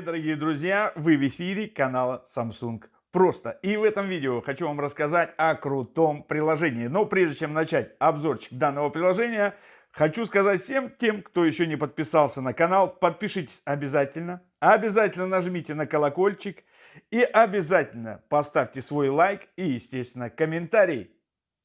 дорогие друзья! Вы в эфире канала Samsung Просто. И в этом видео хочу вам рассказать о крутом приложении. Но прежде чем начать обзорчик данного приложения, хочу сказать всем тем, кто еще не подписался на канал, подпишитесь обязательно. Обязательно нажмите на колокольчик и обязательно поставьте свой лайк и, естественно, комментарий.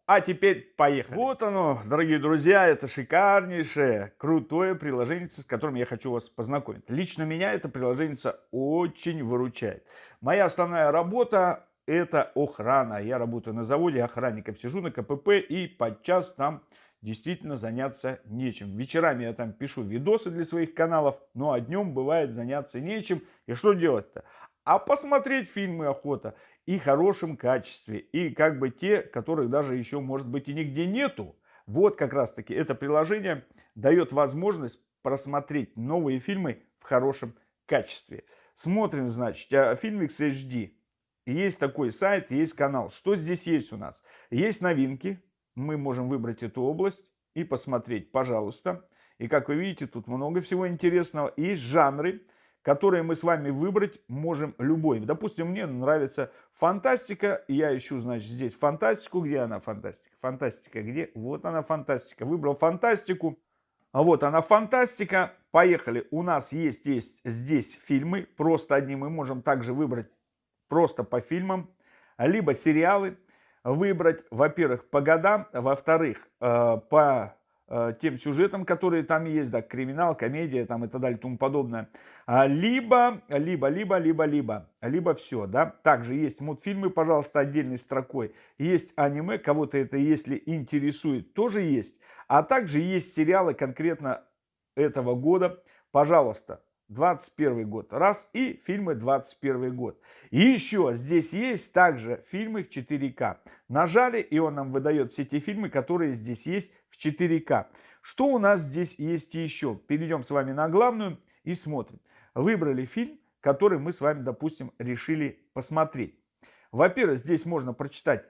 А теперь поехали. Вот оно, дорогие друзья, это шикарнейшее, крутое приложение, с которым я хочу вас познакомить. Лично меня это приложение очень выручает. Моя основная работа это охрана. Я работаю на заводе, охранником сижу на КПП и подчас там действительно заняться нечем. Вечерами я там пишу видосы для своих каналов, ну а днем бывает заняться нечем. И что делать-то? А посмотреть фильмы охота и хорошем качестве, и как бы те, которых даже еще, может быть, и нигде нету. Вот как раз-таки это приложение дает возможность просмотреть новые фильмы в хорошем качестве. Смотрим, значит, Filmix HD. Есть такой сайт, есть канал. Что здесь есть у нас? Есть новинки. Мы можем выбрать эту область и посмотреть, пожалуйста. И как вы видите, тут много всего интересного. Есть жанры которые мы с вами выбрать можем любой. Допустим, мне нравится фантастика, я ищу, значит, здесь фантастику. Где она фантастика? Фантастика где? Вот она фантастика. Выбрал фантастику. А вот она фантастика. Поехали. У нас есть, есть здесь фильмы. Просто одни мы можем также выбрать просто по фильмам. Либо сериалы выбрать, во-первых, по годам, во-вторых, э, по тем сюжетам, которые там есть, да, криминал, комедия там и так далее тому подобное. А, либо, либо, либо, либо, либо, либо все, да. Также есть мультфильмы, пожалуйста, отдельной строкой. Есть аниме, кого-то это, если интересует, тоже есть. А также есть сериалы конкретно этого года, пожалуйста. 21 год раз и фильмы 21 год. И еще здесь есть также фильмы в 4К. Нажали и он нам выдает все те фильмы, которые здесь есть в 4К. Что у нас здесь есть еще? Перейдем с вами на главную и смотрим. Выбрали фильм, который мы с вами, допустим, решили посмотреть. Во-первых, здесь можно прочитать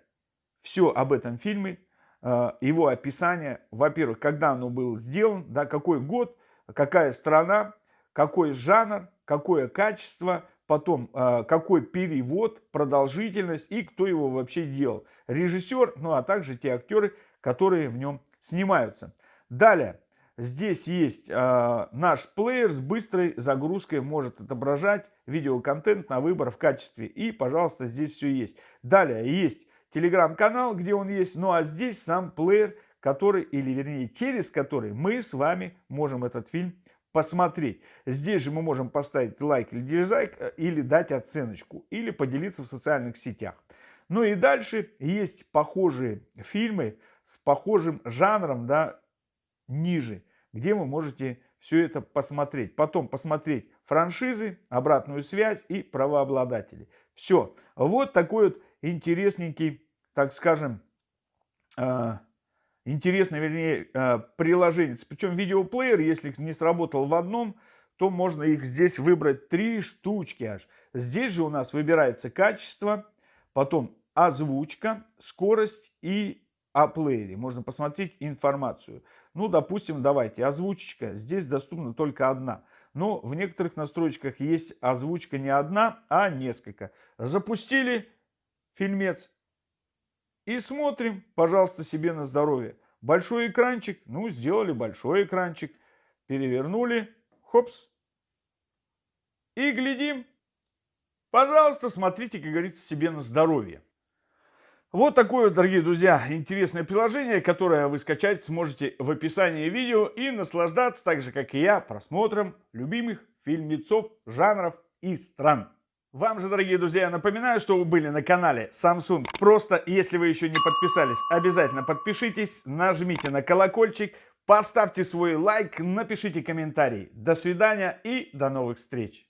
все об этом фильме, э, его описание. Во-первых, когда оно был сделан, да, какой год, какая страна, какой жанр, какое качество, потом э, какой перевод, продолжительность и кто его вообще делал. Режиссер, ну а также те актеры, которые в нем снимаются. Далее, здесь есть э, наш плеер с быстрой загрузкой, может отображать видеоконтент на выбор в качестве. И, пожалуйста, здесь все есть. Далее есть телеграм-канал, где он есть, ну а здесь сам плеер, который, или вернее через который мы с вами можем этот фильм посмотреть. Здесь же мы можем поставить лайк или дизлайк, э, или дать оценочку, или поделиться в социальных сетях. Ну и дальше есть похожие фильмы с похожим жанром, да, ниже, где вы можете все это посмотреть. Потом посмотреть франшизы, обратную связь и правообладатели. Все. Вот такой вот интересненький, так скажем, э, интересное, вернее, э, приложение. Причем видеоплеер, если не сработал в одном, то можно их здесь выбрать три штучки аж. Здесь же у нас выбирается качество, потом озвучка, скорость и о плеере. Можно посмотреть информацию. Ну, допустим, давайте, озвучка. Здесь доступна только одна. Но в некоторых настройках есть озвучка не одна, а несколько. Запустили фильмец, и смотрим, пожалуйста, себе на здоровье. Большой экранчик, ну, сделали большой экранчик. Перевернули, хопс. И глядим. Пожалуйста, смотрите, как говорится, себе на здоровье. Вот такое, дорогие друзья, интересное приложение, которое вы скачать сможете в описании видео и наслаждаться, так же, как и я, просмотром любимых фильмецов, жанров и стран. Вам же, дорогие друзья, напоминаю, что вы были на канале Samsung. Просто, если вы еще не подписались, обязательно подпишитесь, нажмите на колокольчик, поставьте свой лайк, напишите комментарий. До свидания и до новых встреч!